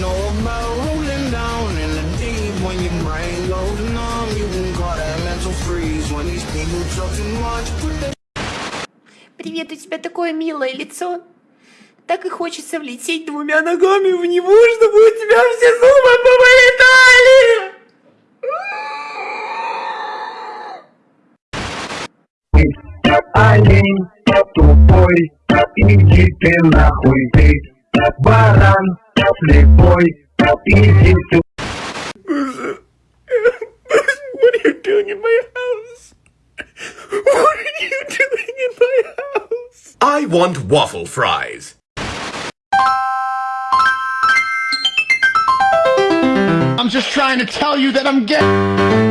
know about rolling down in the deep when your brain goes numb. You can call that mental freeze when these people talk too much. Put that Привет, у тебя такое милое лицо. Так и хочется влететь двумя ногами в него, чтобы у тебя все зубы повылетали. Олень тупой, иди ты нахуй ты, баран playboy, what are you doing in my house? What are you doing in my house? I want waffle fries. I'm just trying to tell you that I'm gay.